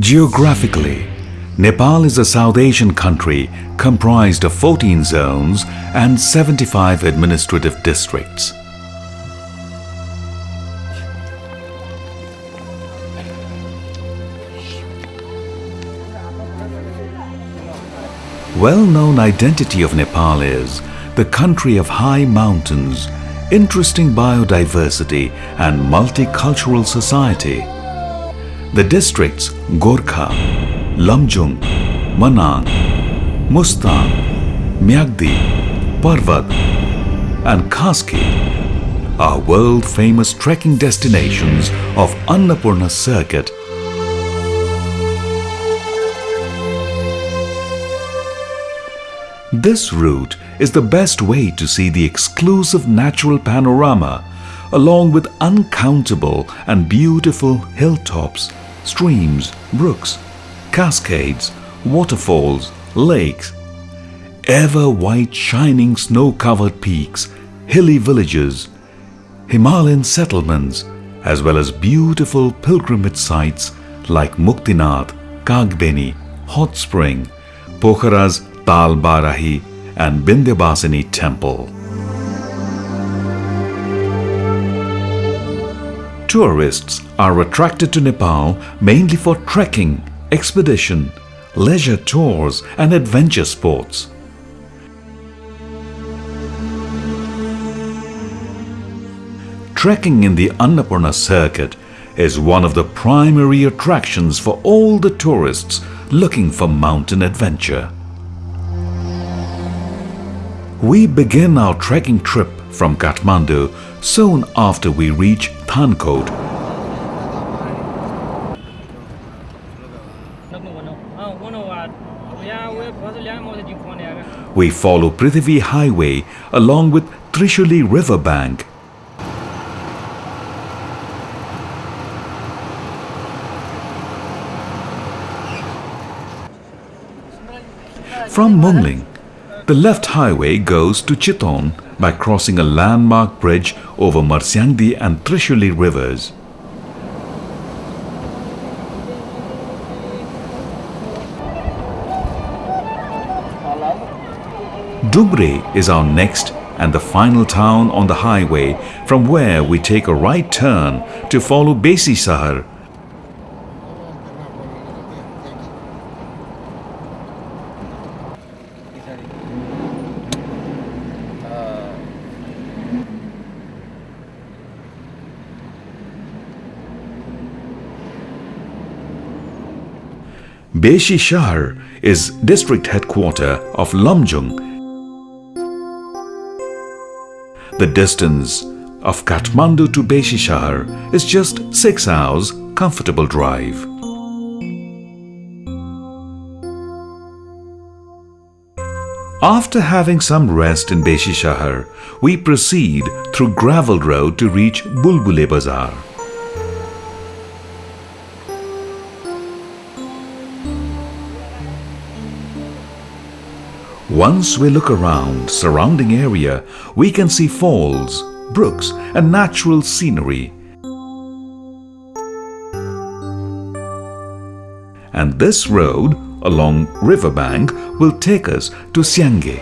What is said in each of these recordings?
Geographically, Nepal is a South Asian country comprised of 14 zones and 75 administrative districts. Well-known identity of Nepal is the country of high mountains, interesting biodiversity and multicultural society. The districts Gorkha, Lamjung, Manang, Mustang, Myagdi, Parvat and Kaski are world-famous trekking destinations of Annapurna circuit This route is the best way to see the exclusive natural panorama along with uncountable and beautiful hilltops, streams, brooks, cascades, waterfalls, lakes, ever white shining snow-covered peaks, hilly villages, Himalayan settlements as well as beautiful pilgrimage sites like Muktinath, Kagbeni, Hot Spring, Pokhara's Tal Barahi and Bindyabasini temple. Tourists are attracted to Nepal mainly for trekking, expedition, leisure tours and adventure sports. Trekking in the Annapurna circuit is one of the primary attractions for all the tourists looking for mountain adventure. We begin our trekking trip from Kathmandu soon after we reach Thankot. We follow Prithvi Highway along with Trishuli Riverbank. From Mungling, the left highway goes to Chitwan by crossing a landmark bridge over Marsyangdi and Trishuli rivers. Dumre is our next and the final town on the highway from where we take a right turn to follow Besi Sahar Beshi Shahar is district headquarter of Lamjung. The distance of Kathmandu to Beshi Shahar is just 6 hours comfortable drive. After having some rest in Beshi Shahar, we proceed through gravel road to reach Bulbule Bazar. Once we look around surrounding area, we can see falls, brooks and natural scenery. And this road along riverbank will take us to Syangge.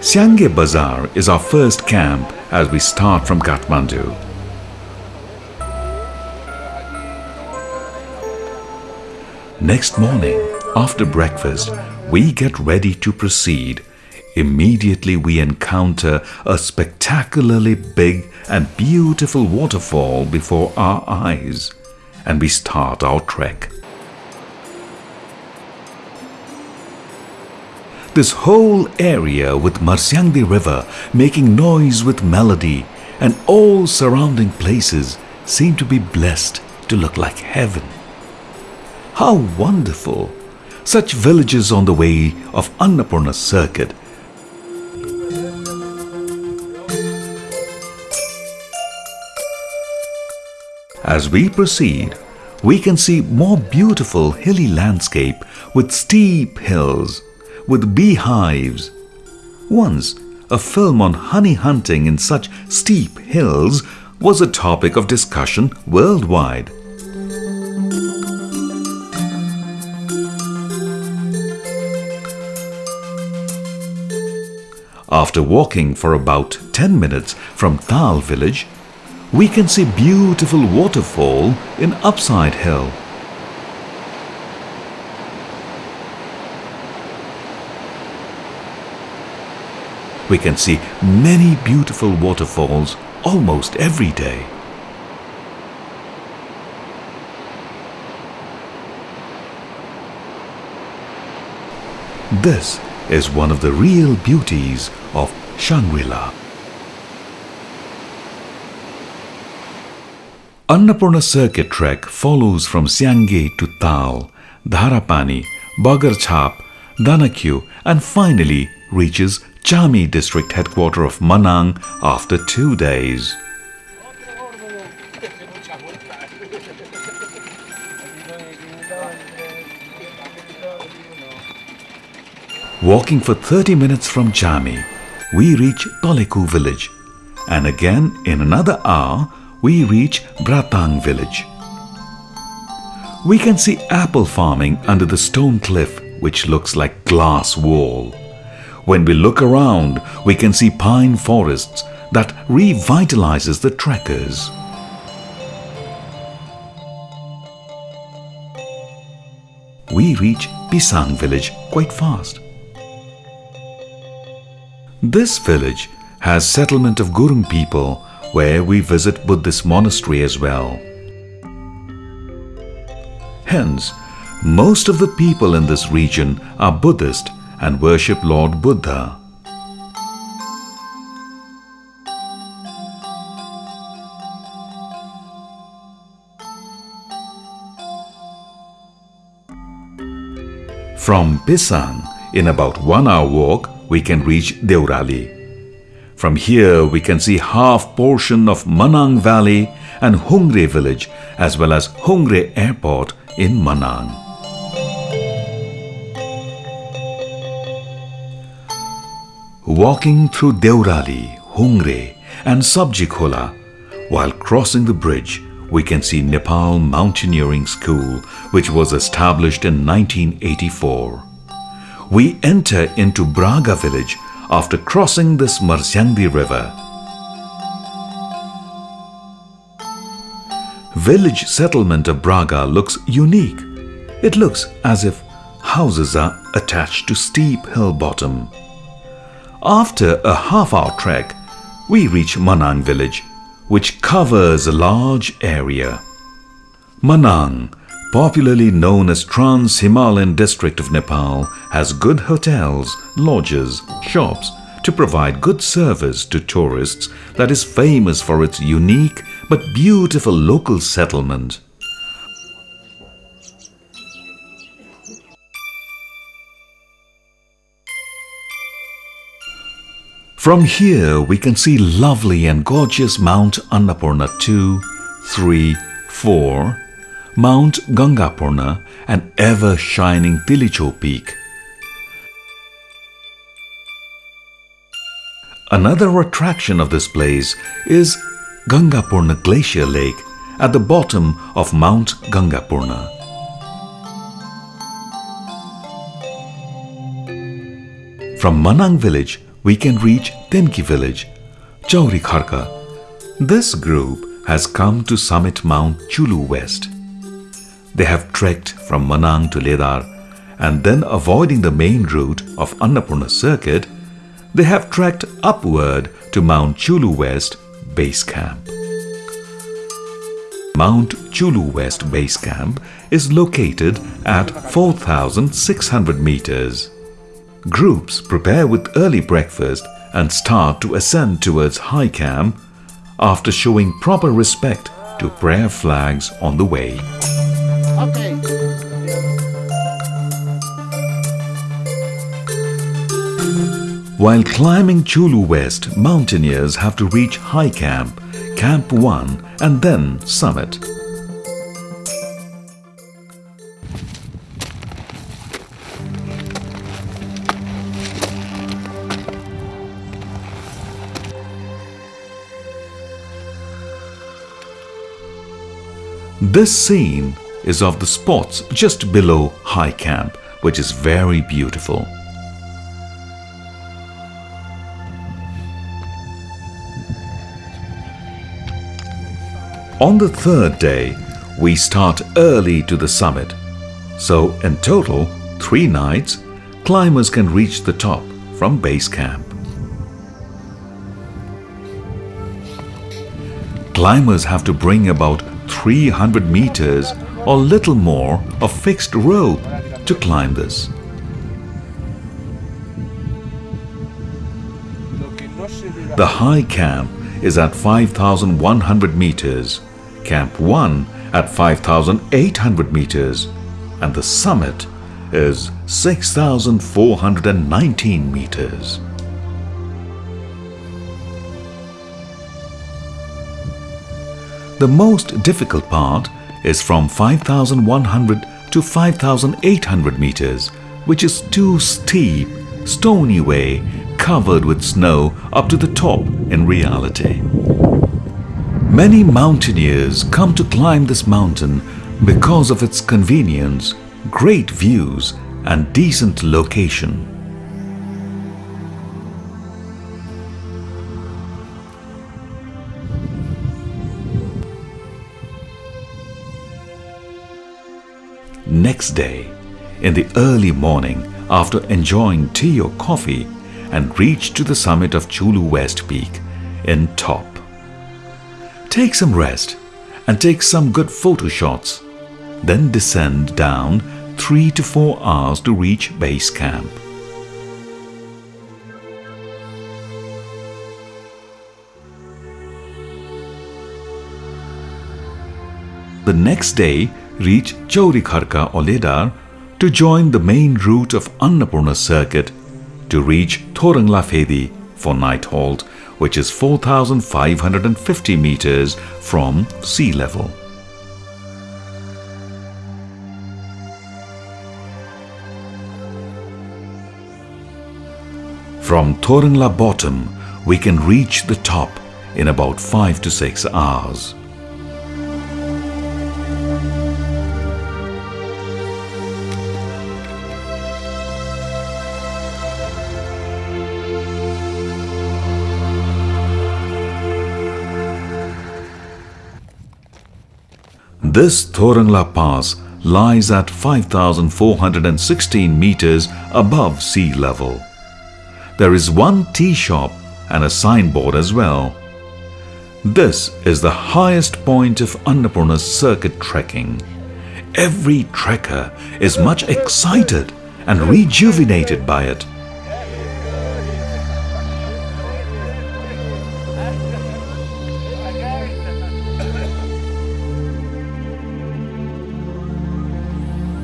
Syangge Bazaar is our first camp as we start from Kathmandu. Next morning, after breakfast, we get ready to proceed, immediately we encounter a spectacularly big and beautiful waterfall before our eyes and we start our trek. This whole area with Marsyangdi river making noise with melody and all surrounding places seem to be blessed to look like heaven. How wonderful! Such villages on the way of Annapurna circuit. As we proceed, we can see more beautiful hilly landscape with steep hills, with beehives. Once, a film on honey hunting in such steep hills was a topic of discussion worldwide. After walking for about 10 minutes from Tal village, we can see beautiful waterfall in Upside Hill. We can see many beautiful waterfalls almost every day. This is one of the real beauties of Shangri-La. Annapurna Circuit Trek follows from Siangge to Tal, Dharapani, Bagarchap, Danakyu and finally reaches Chami district headquarter of Manang after two days. Walking for 30 minutes from Chami, we reach Toleku village and again in another hour we reach Bratang village. We can see apple farming under the stone cliff which looks like glass wall. When we look around, we can see pine forests that revitalizes the trekkers. We reach Pisang village quite fast. This village has settlement of Gurung people where we visit Buddhist monastery as well. Hence, most of the people in this region are Buddhist and worship Lord Buddha. From Pisang, in about one hour walk, we can reach Deurali. From here, we can see half portion of Manang Valley and Hungre village as well as Hungre Airport in Manang. Walking through Deurali, Hungre and Sabjikhola, while crossing the bridge, we can see Nepal Mountaineering School, which was established in 1984 we enter into Braga village after crossing this Marsyangdi river. Village settlement of Braga looks unique. It looks as if houses are attached to steep hill bottom. After a half-hour trek, we reach Manang village, which covers a large area. Manang popularly known as Trans-Himalayan district of Nepal, has good hotels, lodges, shops to provide good service to tourists that is famous for its unique but beautiful local settlement. From here we can see lovely and gorgeous Mount Annapurna 2, 3, 4, Mount Gangapurna, an ever-shining Tilicho peak. Another attraction of this place is Gangapurna Glacier Lake at the bottom of Mount Gangapurna. From Manang village, we can reach Tenki village, Chauri Kharka. This group has come to summit Mount Chulu West. They have trekked from Manang to Ledar and then avoiding the main route of Annapurna circuit, they have trekked upward to Mount Chulu West Base Camp. Mount Chulu West Base Camp is located at 4,600 meters. Groups prepare with early breakfast and start to ascend towards High Camp after showing proper respect to prayer flags on the way. Okay. While climbing Chulu West, mountaineers have to reach High Camp, Camp 1 and then Summit. This scene is of the spots just below High Camp, which is very beautiful. On the third day, we start early to the summit. So in total, three nights, climbers can reach the top from base camp. Climbers have to bring about 300 meters or little more of fixed rope to climb this. The high camp is at 5,100 meters, Camp 1 at 5,800 meters and the summit is 6,419 meters. The most difficult part is from 5,100 to 5,800 meters, which is too steep, stony way covered with snow up to the top in reality. Many mountaineers come to climb this mountain because of its convenience, great views and decent location. Next day, in the early morning after enjoying tea or coffee and reach to the summit of Chulu West Peak in top. Take some rest and take some good photo shots. Then descend down 3 to 4 hours to reach base camp. The next day, reach Chaurikharka or Ledar to join the main route of Annapurna circuit to reach Thoranglafedi for night halt, which is 4,550 meters from sea level. From Thorengla bottom, we can reach the top in about 5 to 6 hours. This Thorengla Pass lies at 5,416 meters above sea level. There is one tea shop and a signboard as well. This is the highest point of Annapurna circuit trekking. Every trekker is much excited and rejuvenated by it.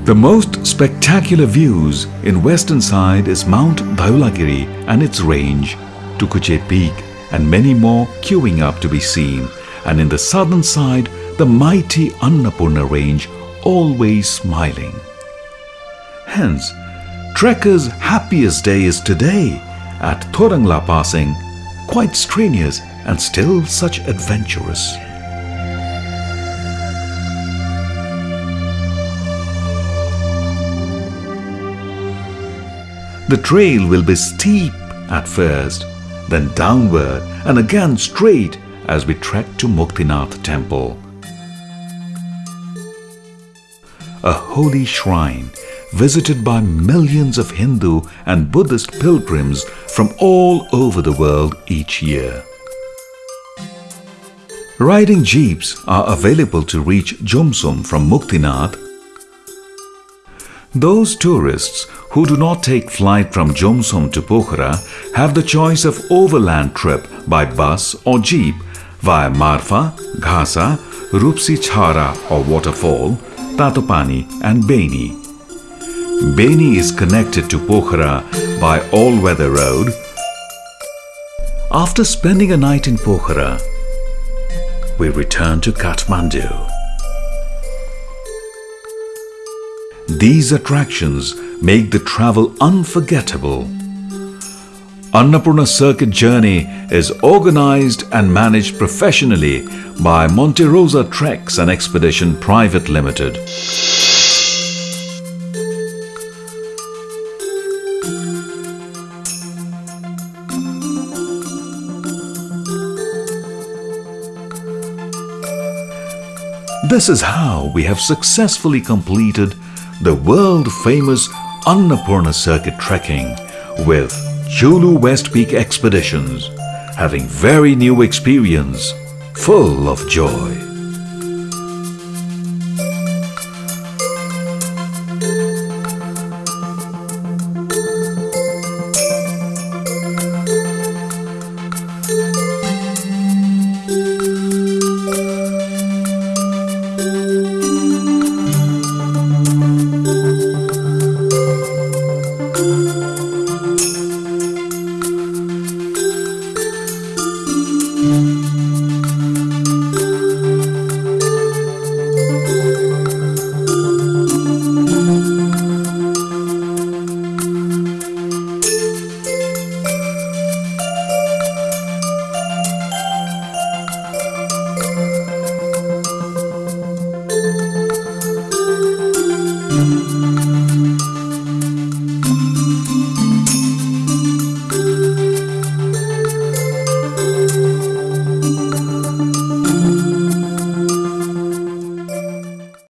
The most spectacular views in western side is Mount Dhaulagiri and its range, Tukuche Peak and many more queuing up to be seen and in the southern side the mighty Annapurna range always smiling. Hence, trekkers' happiest day is today at Thorengla Passing, quite strenuous and still such adventurous. The trail will be steep at first, then downward and again straight as we trek to Muktinath temple. A holy shrine visited by millions of Hindu and Buddhist pilgrims from all over the world each year. Riding jeeps are available to reach Jomsom from Muktinath those tourists who do not take flight from Jomsom to Pokhara have the choice of overland trip by bus or jeep via Marfa, Ghasa, Rupsi Chhara or waterfall, Tatopani and Beni. Beni is connected to Pokhara by all-weather road. After spending a night in Pokhara, we return to Kathmandu. These attractions make the travel unforgettable. Annapurna Circuit Journey is organized and managed professionally by Monte Rosa Treks and Expedition Private Limited. This is how we have successfully completed the world famous Annapurna Circuit trekking with Chulu West Peak Expeditions, having very new experience full of joy.